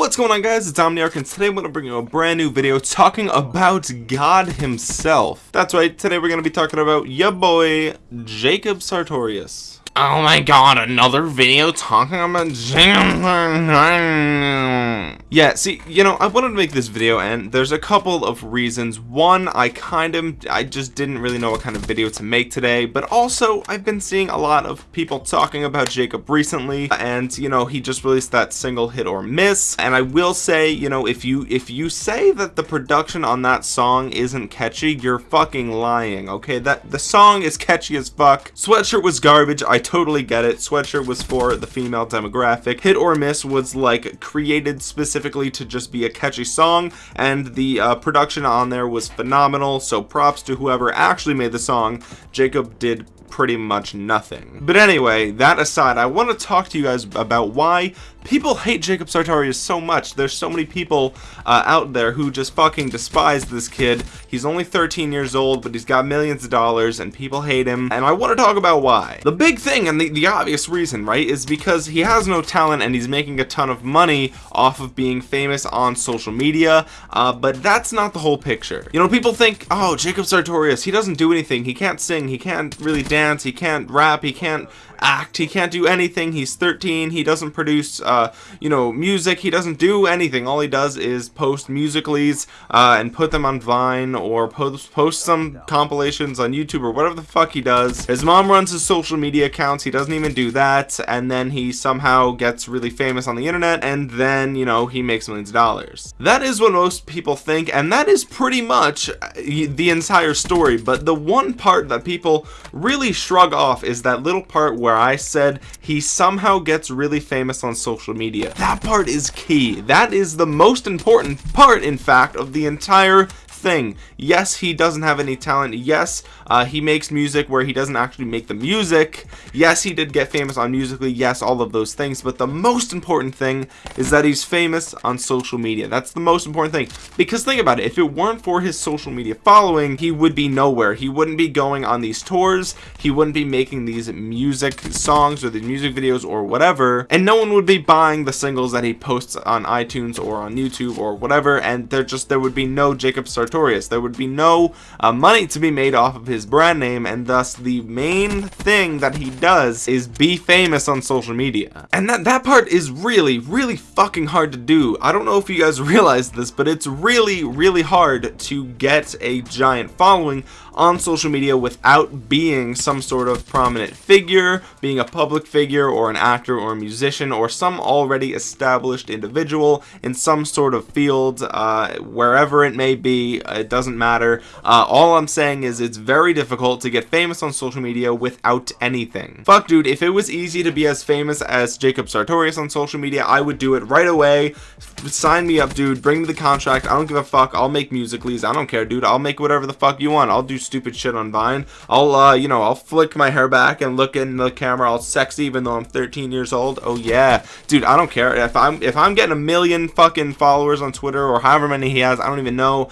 What's going on guys, it's Omniarch and today I'm going to bring you a brand new video talking about God himself. That's right, today we're going to be talking about ya boy, Jacob Sartorius. Oh my god, another video talking about Yeah, see, you know, I wanted to make this video and there's a couple of reasons. One, I kind of, I just didn't really know what kind of video to make today, but also I've been seeing a lot of people talking about Jacob recently and, you know, he just released that single hit or miss. And I will say, you know, if you, if you say that the production on that song isn't catchy, you're fucking lying, okay? That, the song is catchy as fuck. Sweatshirt was garbage. I totally get it. Sweatshirt was for the female demographic. Hit or Miss was like created specifically to just be a catchy song and the uh, production on there was phenomenal. So props to whoever actually made the song. Jacob did pretty much nothing. But anyway, that aside, I want to talk to you guys about why people hate Jacob Sartorius so much. There's so many people uh, out there who just fucking despise this kid. He's only 13 years old, but he's got millions of dollars, and people hate him. And I want to talk about why. The big thing, and the, the obvious reason, right, is because he has no talent and he's making a ton of money off of being famous on social media. Uh, but that's not the whole picture. You know, people think, oh, Jacob Sartorius, he doesn't do anything. He can't sing. He can't really dance. He can't rap. He can't act. He can't do anything. He's 13. He doesn't produce, uh, you know, music. He doesn't do anything. All he does is post musicallys uh, and put them on Vine or post, post some compilations on YouTube or whatever the fuck he does. His mom runs his social media accounts. He doesn't even do that. And then he somehow gets really famous on the internet and then, you know, he makes millions of dollars. That is what most people think. And that is pretty much uh, the entire story. But the one part that people really shrug off is that little part where where I said he somehow gets really famous on social media. That part is key. That is the most important part, in fact, of the entire thing. Yes, he doesn't have any talent. Yes, uh, he makes music where he doesn't actually make the music. Yes, he did get famous on Musical.ly. Yes, all of those things. But the most important thing is that he's famous on social media. That's the most important thing. Because think about it. If it weren't for his social media following, he would be nowhere. He wouldn't be going on these tours. He wouldn't be making these music songs or the music videos or whatever. And no one would be buying the singles that he posts on iTunes or on YouTube or whatever. And there just there would be no Jacob Sartorius There would be no uh, money to be made off of his brand name, and thus the main thing that he does is be famous on social media. And that, that part is really, really fucking hard to do. I don't know if you guys realize this, but it's really, really hard to get a giant following on social media without being some sort of prominent figure, being a public figure or an actor or a musician or some already established individual in some sort of field, uh, wherever it may be, it doesn't matter. Uh, all I'm saying is it's very difficult to get famous on social media without anything. Fuck dude, if it was easy to be as famous as Jacob Sartorius on social media, I would do it right away. Sign me up dude, bring me the contract, I don't give a fuck, I'll make musicallys, I don't care dude, I'll make whatever the fuck you want, I'll do stupid shit on Vine. I'll, uh, you know, I'll flick my hair back and look in the camera all sexy even though I'm 13 years old. Oh yeah, dude, I don't care if I'm if I'm getting a million fucking followers on Twitter or however many he has. I don't even know.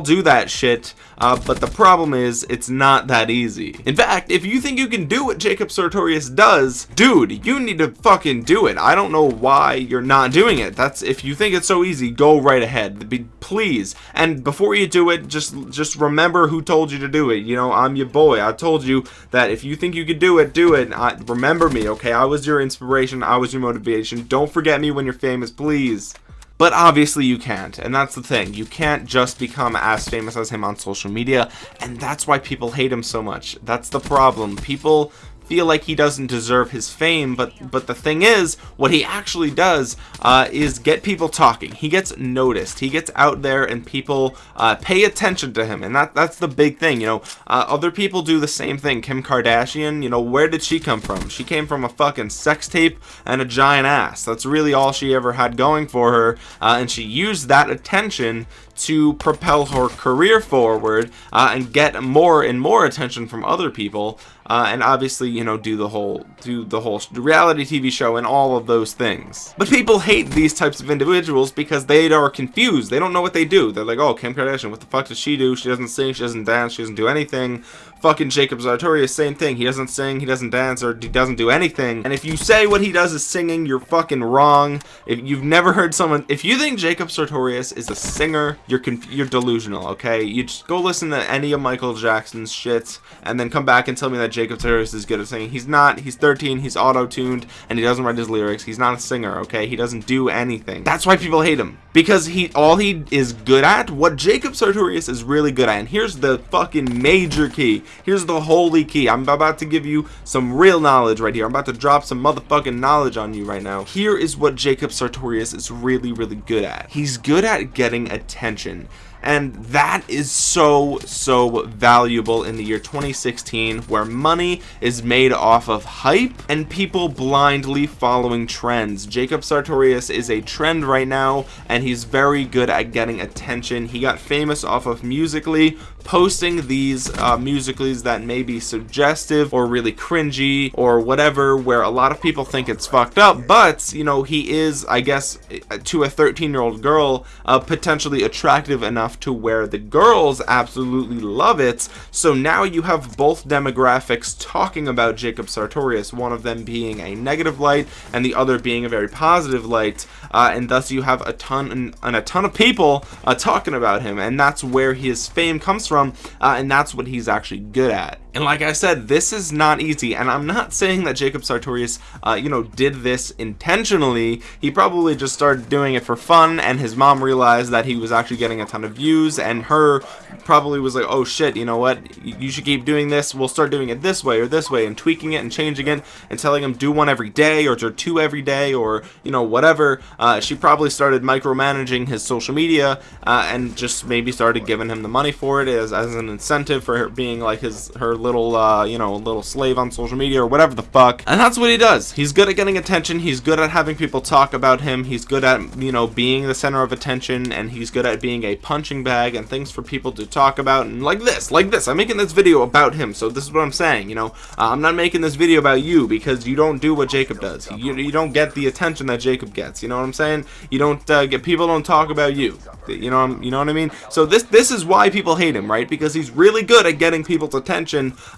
Do that shit. Uh, but the problem is, it's not that easy. In fact, if you think you can do what Jacob Sartorius does, dude, you need to fucking do it. I don't know why you're not doing it. That's if you think it's so easy, go right ahead. Be, please. And before you do it, just just remember who told you to do it. You know, I'm your boy. I told you that if you think you could do it, do it. I, remember me, okay? I was your inspiration. I was your motivation. Don't forget me when you're famous, please. But obviously you can't, and that's the thing. You can't just become as famous as him on social media, and that's why people hate him so much. That's the problem. People feel like he doesn't deserve his fame but but the thing is what he actually does uh, is get people talking. He gets noticed. He gets out there and people uh, pay attention to him. And that that's the big thing you know. Uh, other people do the same thing. Kim Kardashian you know where did she come from? She came from a fucking sex tape and a giant ass. That's really all she ever had going for her. Uh, and she used that attention to propel her career forward uh, and get more and more attention from other people uh, and obviously you know do the whole do the whole reality TV show and all of those things. But people hate these types of individuals because they are confused. They don't know what they do. They're like oh Kim Kardashian what the fuck does she do? She doesn't sing she doesn't dance she doesn't do anything fucking Jacob Sartorius same thing he doesn't sing he doesn't dance or he doesn't do anything and if you say what he does is singing you're fucking wrong if you've never heard someone if you think Jacob Sartorius is a singer you're you're delusional okay you just go listen to any of Michael Jackson's shit and then come back and tell me that Jacob Sartorius is good at singing. He's not. He's 13. He's auto-tuned, and he doesn't write his lyrics. He's not a singer. Okay, he doesn't do anything. That's why people hate him because he all he is good at. What Jacob Sartorius is really good at. And here's the fucking major key. Here's the holy key. I'm about to give you some real knowledge right here. I'm about to drop some motherfucking knowledge on you right now. Here is what Jacob Sartorius is really, really good at. He's good at getting attention and that is so so valuable in the year 2016 where money is made off of hype and people blindly following trends. Jacob Sartorius is a trend right now and he's very good at getting attention. He got famous off of Musical.ly posting these uh, musicals that may be suggestive or really cringy or whatever where a lot of people think it's fucked up. But you know he is I guess to a 13 year old girl uh, potentially attractive enough to where the girls absolutely love it. So now you have both demographics talking about Jacob Sartorius one of them being a negative light and the other being a very positive light. Uh, and thus you have a ton and, a ton of people uh, talking about him. And that's where his fame comes from from uh, and that's what he's actually good at and like I said this is not easy. And I'm not saying that Jacob Sartorius uh, you know did this intentionally. He probably just started doing it for fun and his mom realized that he was actually getting a ton of views and her probably was like oh shit you know what? You should keep doing this. We'll start doing it this way or this way and tweaking it and changing it and telling him do one every day or do two every day or you know whatever. Uh, she probably started micromanaging his social media uh, and just maybe started giving him the money for it as, as an incentive for her being like his her little uh, you know little slave on social media or whatever the fuck. And that's what he does. He's good at getting attention. He's good at having people talk about him. He's good at you know being the center of attention and he's good at being a punching bag and things for people to talk about. And like this like this I'm making this video about him. So this is what I'm saying you know? Uh, I'm not making this video about you because you don't do what Jacob does. You, you don't get the attention that Jacob gets. You know what I'm saying? You don't uh, get people don't talk about you. You know you know what I mean? So this this is why people hate him right? Because he's really good at getting people's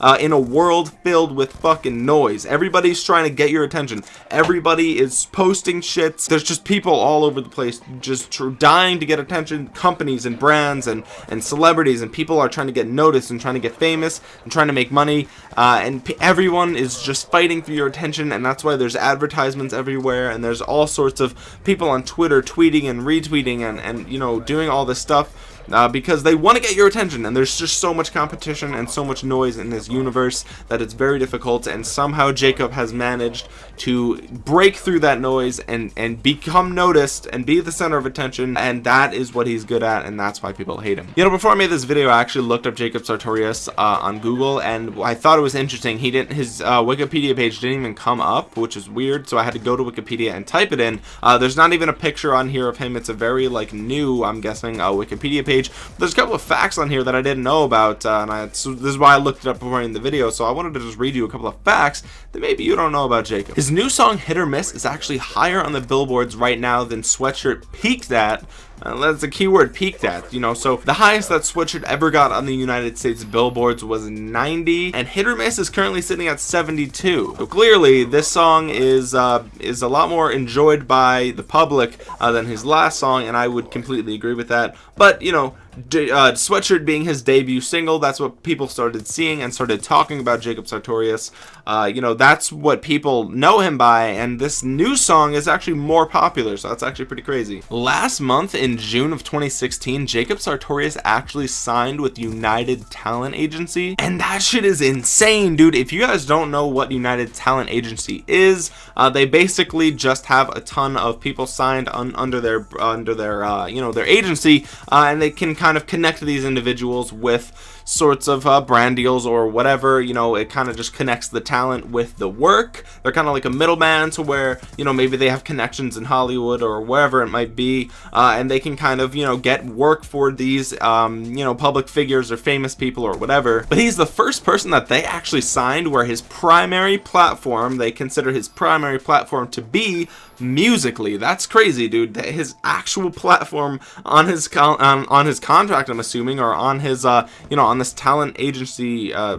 uh, in a world filled with fucking noise. Everybody's trying to get your attention. Everybody is posting shits. There's just people all over the place just dying to get attention. Companies and brands and and celebrities and people are trying to get noticed and trying to get famous and trying to make money uh, and everyone is just fighting for your attention and that's why there's advertisements everywhere and there's all sorts of people on Twitter tweeting and retweeting and and you know doing all this stuff uh, because they want to get your attention and there's just so much competition and so much noise in this universe that it's very difficult and somehow Jacob has managed to break through that noise and and become noticed and be the center of attention and that is what he's good at and that's why people hate him. You know before I made this video I actually looked up Jacob Sartorius uh, on Google and I thought it was interesting. He didn't his uh, Wikipedia page didn't even come up which is weird so I had to go to Wikipedia and type it in. Uh, there's not even a picture on here of him. It's a very like new I'm guessing uh, Wikipedia page page. There's a couple of facts on here that I didn't know about, uh, and I, so this is why I looked it up before in the video. So I wanted to just read you a couple of facts that maybe you don't know about Jacob. His new song "Hit or Miss" is actually higher on the billboards right now than "Sweatshirt" peaked at uh, that's a keyword peaked at you know? So the highest that sweatshirt ever got on the united states billboards was 90 and hit or miss is currently sitting at 72 so clearly this song is uh is a lot more enjoyed by the public uh, than his last song and i would completely agree with that. But you know uh, sweatshirt being his debut single that's what people started seeing and started talking about Jacob Sartorius. Uh, you know that's what people know him by and this new song is actually more popular so that's actually pretty crazy. Last month in June of 2016 Jacob Sartorius actually signed with United Talent Agency and that shit is insane dude. If you guys don't know what United Talent Agency is uh, they basically just have a ton of people signed un under their under their uh, you know their agency uh, and they can kind of connect these individuals with sorts of uh, brand deals or whatever you know it kind of just connects the talent with the work. They're kind of like a middleman to where you know maybe they have connections in Hollywood or wherever it might be uh, and they can kind of you know get work for these um, you know public figures or famous people or whatever. But he's the first person that they actually signed where his primary platform they consider his primary platform to be musically. That's crazy dude. His actual platform on his on, on his contract i'm assuming or on his uh you know on this talent agency uh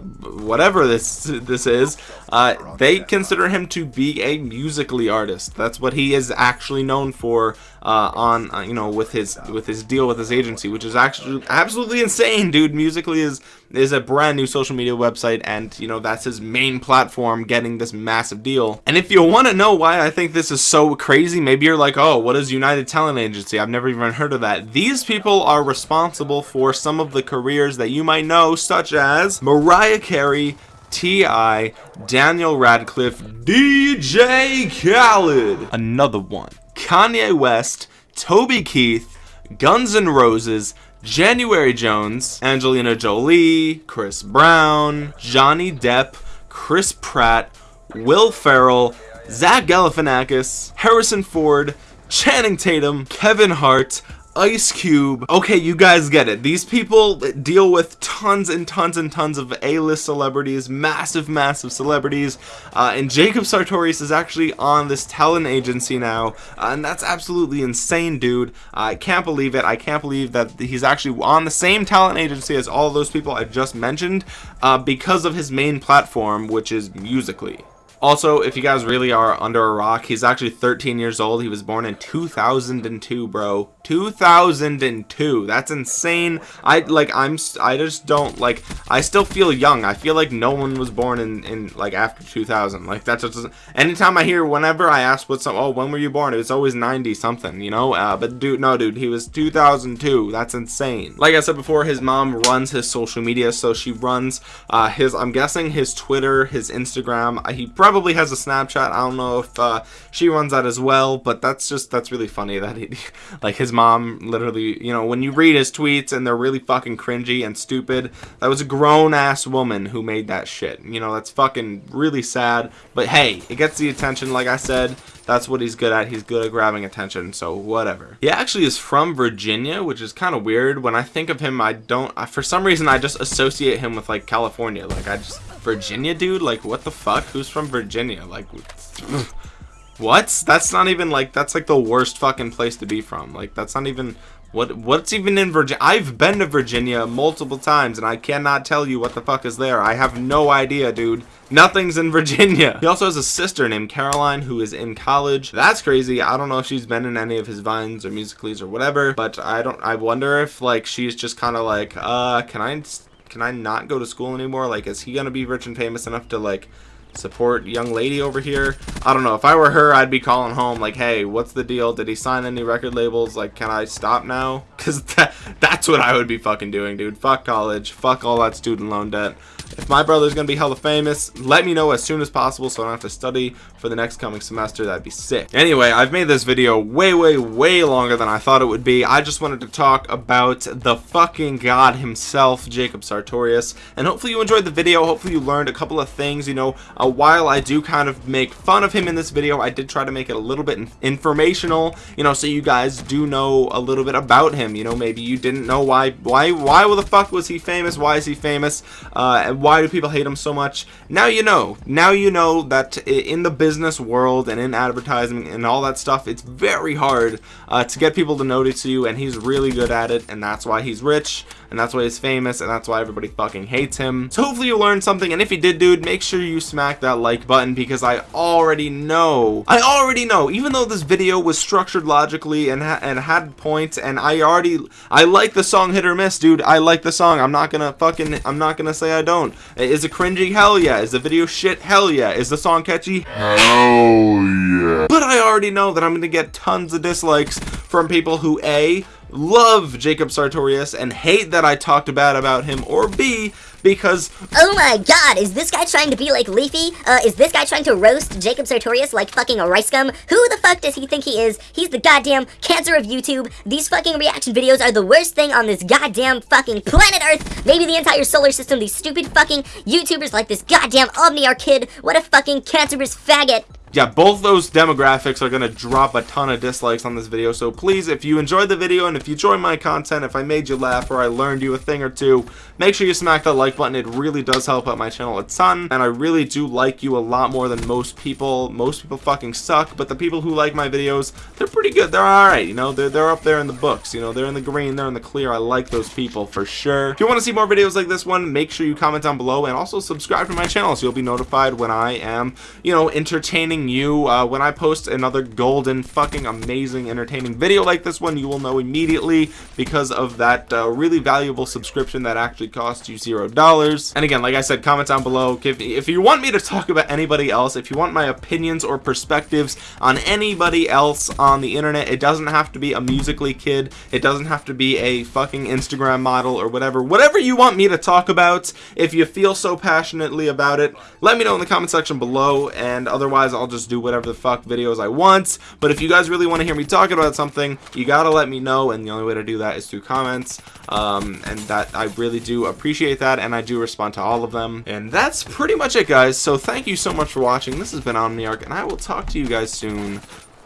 whatever this this is uh they consider him to be a musically artist. That's what he is actually known for uh on uh, you know with his with his deal with his agency which is actually absolutely insane dude. Musically is is a brand new social media website and you know that's his main platform getting this massive deal. And if you want to know why i think this is so crazy maybe you're like oh what is united talent agency? I've never even heard of that. These people are responsible for some of the careers that you might know such as mariah carey T.I., Daniel Radcliffe, DJ Khaled, another one, Kanye West, Toby Keith, Guns N' Roses, January Jones, Angelina Jolie, Chris Brown, Johnny Depp, Chris Pratt, Will Ferrell, Zach Galifianakis, Harrison Ford, Channing Tatum, Kevin Hart, Ice Cube. Okay, you guys get it. These people deal with tons and tons and tons of A-list celebrities, massive, massive celebrities. Uh, and Jacob Sartorius is actually on this talent agency now, uh, and that's absolutely insane, dude. I can't believe it. I can't believe that he's actually on the same talent agency as all those people I just mentioned uh, because of his main platform, which is Musically. Also, if you guys really are under a rock, he's actually 13 years old. He was born in 2002, bro. 2002 that's insane. I like i'm i just don't like i still feel young. I feel like no one was born in in like after 2000 like that's just anytime i hear whenever i ask what's some oh when were you born? It's always 90 something you know? Uh, but dude no dude he was 2002 that's insane. Like i said before his mom runs his social media so she runs uh his i'm guessing his twitter his instagram. Uh, he probably has a snapchat i don't know if uh she runs that as well but that's just that's really funny that he like his mom literally, you know, when you read his tweets and they're really fucking cringy and stupid, that was a grown ass woman who made that shit. You know, that's fucking really sad. But hey, it gets the attention, like I said. That's what he's good at. He's good at grabbing attention, so whatever. He actually is from Virginia, which is kind of weird. When I think of him, I don't, I, for some reason, I just associate him with like California. Like, I just, Virginia, dude? Like, what the fuck? Who's from Virginia? Like, What? That's not even like that's like the worst fucking place to be from. Like that's not even what what's even in Virginia? I've been to Virginia multiple times and I cannot tell you what the fuck is there. I have no idea, dude. Nothing's in Virginia. He also has a sister named Caroline who is in college. That's crazy. I don't know if she's been in any of his vines or musicallys or whatever, but I don't I wonder if like she's just kind of like, uh, can I can I not go to school anymore? Like is he to be rich and famous enough to like support young lady over here? I don't know. If i were her i'd be calling home like hey what's the deal? Did he sign any record labels? Like can i stop now? Because that, that's what i would be fucking doing dude. Fuck college. Fuck all that student loan debt if my brother's gonna be hella famous let me know as soon as possible so i don't have to study for the next coming semester. That'd be sick. Anyway i've made this video way way way longer than i thought it would be. I just wanted to talk about the fucking god himself jacob sartorius. And hopefully you enjoyed the video. Hopefully you learned a couple of things. You know uh, while i do kind of make fun of him in this video i did try to make it a little bit informational you know so you guys do know a little bit about him. You know maybe you didn't know why why why the fuck was he famous? Why is he famous? Uh, why do people hate him so much? Now you know. Now you know that in the business world and in advertising and all that stuff it's very hard uh, to get people to notice you and he's really good at it and that's why he's rich and that's why he's famous and that's why everybody fucking hates him. So hopefully you learned something and if you did dude make sure you smack that like button because I already know. I already know. Even though this video was structured logically and, ha and had points and I already I like the song hit or miss dude. I like the song. I'm not gonna fucking I'm not gonna say I don't is it cringy? Hell yeah. Is the video shit? Hell yeah. Is the song catchy? Hell yeah. But I already know that I'm gonna get tons of dislikes from people who a love Jacob Sartorius and hate that I talked bad about him or B because Oh my god, is this guy trying to be like Leafy? Uh, is this guy trying to roast Jacob Sartorius like fucking a RiceGum? Who the fuck does he think he is? He's the goddamn cancer of YouTube. These fucking reaction videos are the worst thing on this goddamn fucking planet Earth. Maybe the entire solar system. These stupid fucking YouTubers like this goddamn Omniarch kid. What a fucking cancerous faggot yeah both those demographics are gonna drop a ton of dislikes on this video so please if you enjoyed the video and if you enjoy my content if I made you laugh or I learned you a thing or two make sure you smack that like button. It really does help out my channel a ton and I really do like you a lot more than most people. Most people fucking suck but the people who like my videos they're pretty good. They're alright you know? They're, they're up there in the books you know? They're in the green they're in the clear. I like those people for sure. If you want to see more videos like this one make sure you comment down below and also subscribe to my channel so you'll be notified when I am you know entertaining you uh, when I post another golden fucking amazing entertaining video like this one you will know immediately because of that uh, really valuable subscription that actually costs you zero dollars. And again like I said comment down below. If, if you want me to talk about anybody else if you want my opinions or perspectives on anybody else on the internet it doesn't have to be a musically kid. It doesn't have to be a fucking Instagram model or whatever. Whatever you want me to talk about if you feel so passionately about it let me know in the comment section below. And otherwise I'll just do whatever the fuck videos I want. But if you guys really want to hear me talk about something you gotta let me know and the only way to do that is through comments. Um, and that I really do appreciate that and I do respond to all of them. And that's pretty much it guys. So thank you so much for watching. This has been Omniarch and I will talk to you guys soon.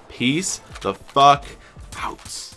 Peace the fuck out